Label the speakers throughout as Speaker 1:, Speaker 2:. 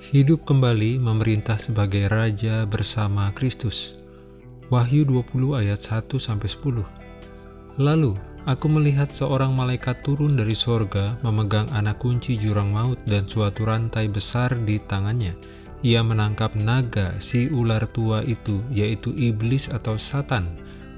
Speaker 1: hidup kembali memerintah sebagai raja bersama Kristus. Wahyu 20 ayat 1-10 Lalu, aku melihat seorang malaikat turun dari sorga memegang anak kunci jurang maut dan suatu rantai besar di tangannya. Ia menangkap naga si ular tua itu, yaitu iblis atau satan,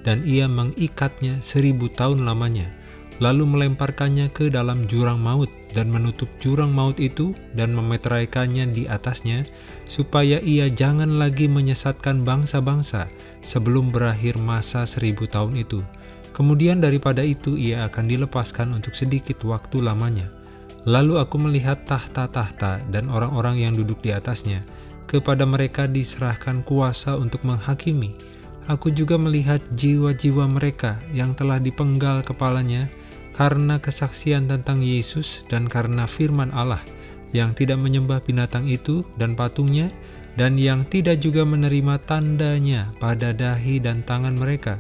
Speaker 1: dan ia mengikatnya seribu tahun lamanya lalu melemparkannya ke dalam jurang maut dan menutup jurang maut itu dan memeteraikannya di atasnya, supaya ia jangan lagi menyesatkan bangsa-bangsa sebelum berakhir masa seribu tahun itu. Kemudian daripada itu ia akan dilepaskan untuk sedikit waktu lamanya. Lalu aku melihat tahta-tahta dan orang-orang yang duduk di atasnya. Kepada mereka diserahkan kuasa untuk menghakimi. Aku juga melihat jiwa-jiwa mereka yang telah dipenggal kepalanya karena kesaksian tentang Yesus dan karena firman Allah yang tidak menyembah binatang itu dan patungnya dan yang tidak juga menerima tandanya pada dahi dan tangan mereka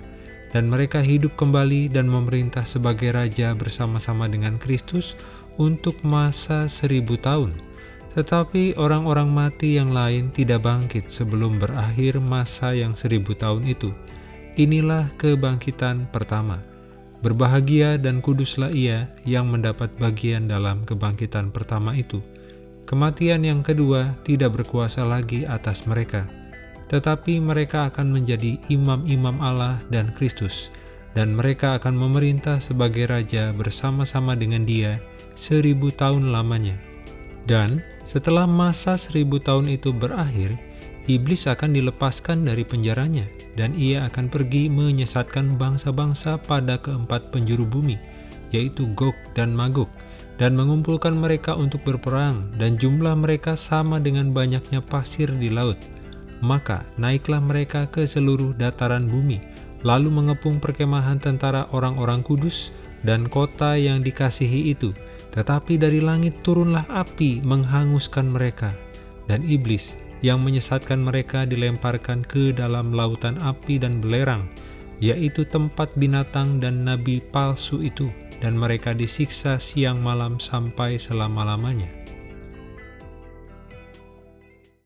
Speaker 1: dan mereka hidup kembali dan memerintah sebagai raja bersama-sama dengan Kristus untuk masa seribu tahun. Tetapi orang-orang mati yang lain tidak bangkit sebelum berakhir masa yang seribu tahun itu. Inilah kebangkitan pertama. Berbahagia dan kuduslah ia yang mendapat bagian dalam kebangkitan pertama itu. Kematian yang kedua tidak berkuasa lagi atas mereka, tetapi mereka akan menjadi imam-imam Allah dan Kristus, dan mereka akan memerintah sebagai raja bersama-sama dengan dia seribu tahun lamanya. Dan setelah masa seribu tahun itu berakhir, iblis akan dilepaskan dari penjaranya, dan ia akan pergi menyesatkan bangsa-bangsa pada keempat penjuru bumi, yaitu Gog dan Magog, dan mengumpulkan mereka untuk berperang, dan jumlah mereka sama dengan banyaknya pasir di laut. Maka naiklah mereka ke seluruh dataran bumi, lalu mengepung perkemahan tentara orang-orang kudus dan kota yang dikasihi itu. Tetapi dari langit turunlah api menghanguskan mereka, dan iblis yang menyesatkan mereka dilemparkan ke dalam lautan api dan belerang, yaitu tempat binatang dan nabi palsu itu, dan mereka disiksa siang malam sampai selama-lamanya.